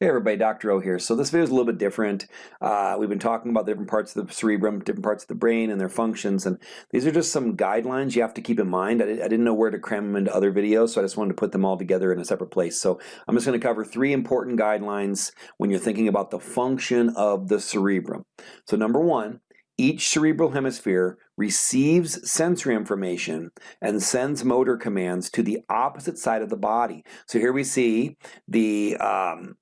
Hey everybody, Dr. O here. So this video is a little bit different. Uh, we've been talking about different parts of the cerebrum, different parts of the brain and their functions, and these are just some guidelines you have to keep in mind. I, I didn't know where to cram them into other videos, so I just wanted to put them all together in a separate place. So I'm just going to cover three important guidelines when you're thinking about the function of the cerebrum. So number one, each cerebral hemisphere receives sensory information and sends motor commands to the opposite side of the body. So here we see the um,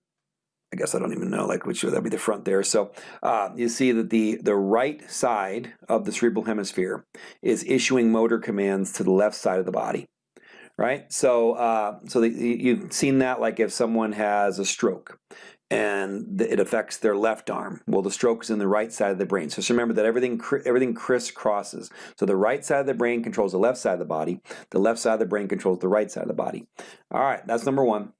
I guess I don't even know like which would that be the front there. So uh, you see that the the right side of the cerebral hemisphere is issuing motor commands to the left side of the body, right? So uh, so the, you've seen that like if someone has a stroke and it affects their left arm. Well, the stroke is in the right side of the brain. So just remember that everything everything crisscrosses. So the right side of the brain controls the left side of the body. The left side of the brain controls the right side of the body. All right, that's number one.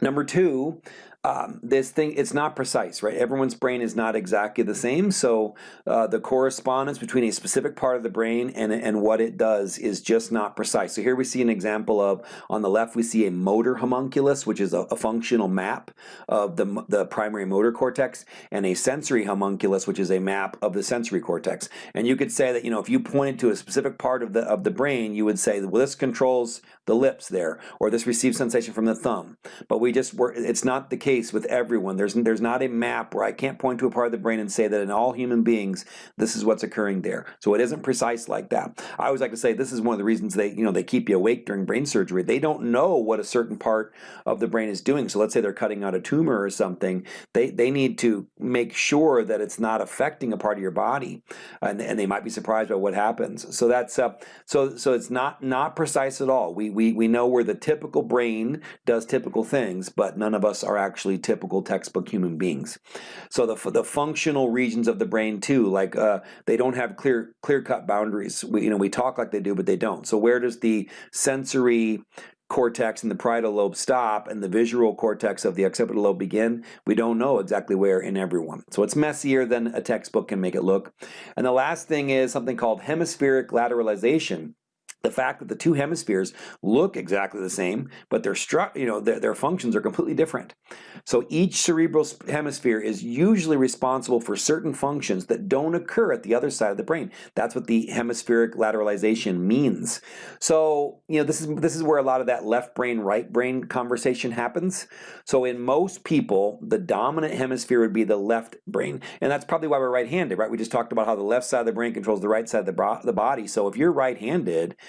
Number two, um, this thing, it's not precise, right? Everyone's brain is not exactly the same, so uh, the correspondence between a specific part of the brain and, and what it does is just not precise. So here we see an example of, on the left we see a motor homunculus, which is a, a functional map of the, the primary motor cortex, and a sensory homunculus, which is a map of the sensory cortex. And you could say that, you know, if you pointed to a specific part of the, of the brain, you would say, well, this controls the lips there, or this receives sensation from the thumb. But we just, were, it's not the case with everyone. There's, there's not a map where I can't point to a part of the brain and say that in all human beings, this is what's occurring there. So it isn't precise like that. I always like to say this is one of the reasons they, you know, they keep you awake during brain surgery. They don't know what a certain part of the brain is doing. So let's say they're cutting out a tumor or something. They, they need to make sure that it's not affecting a part of your body, and, and they might be surprised by what happens. So that's uh, so so it's not not precise at all. We we we know where the typical brain does typical things, but none of us are actually actually typical textbook human beings. So the, the functional regions of the brain too, like uh, they don't have clear clear cut boundaries. We, you know, we talk like they do, but they don't. So where does the sensory cortex and the parietal lobe stop and the visual cortex of the occipital lobe begin, we don't know exactly where in everyone. So it's messier than a textbook can make it look. And the last thing is something called hemispheric lateralization the fact that the two hemispheres look exactly the same, but their stru you know their, their functions are completely different. So each cerebral hemisphere is usually responsible for certain functions that don't occur at the other side of the brain. That's what the hemispheric lateralization means. So you know this is this is where a lot of that left brain right brain conversation happens. So in most people, the dominant hemisphere would be the left brain, and that's probably why we're right-handed, right? We just talked about how the left side of the brain controls the right side of the, the body. So if you're right-handed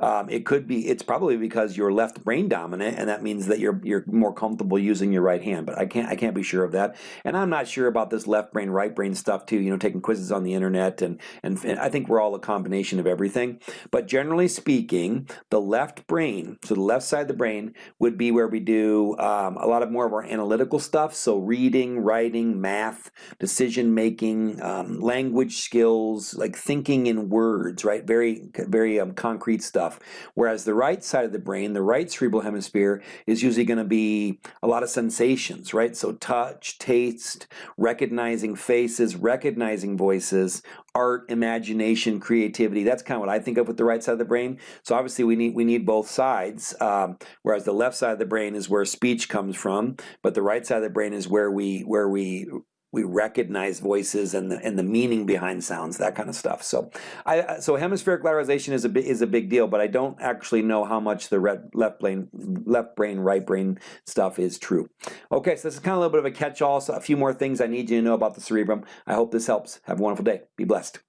um, it could be, it's probably because you're left brain dominant and that means that you're, you're more comfortable using your right hand, but I can't, I can't be sure of that. And I'm not sure about this left brain, right brain stuff too, you know, taking quizzes on the internet and, and, and I think we're all a combination of everything. But generally speaking, the left brain, so the left side of the brain would be where we do um, a lot of more of our analytical stuff. So reading, writing, math, decision making, um, language skills, like thinking in words, right? Very, very um, concrete stuff stuff. Whereas the right side of the brain, the right cerebral hemisphere, is usually going to be a lot of sensations, right? So touch, taste, recognizing faces, recognizing voices, art, imagination, creativity. That's kind of what I think of with the right side of the brain. So obviously we need we need both sides. Um, whereas the left side of the brain is where speech comes from, but the right side of the brain is where we where we we recognize voices and the and the meaning behind sounds, that kind of stuff. So, I so hemispheric lateralization is a is a big deal, but I don't actually know how much the red, left brain left brain right brain stuff is true. Okay, so this is kind of a little bit of a catch-all. So a few more things I need you to know about the cerebrum. I hope this helps. Have a wonderful day. Be blessed.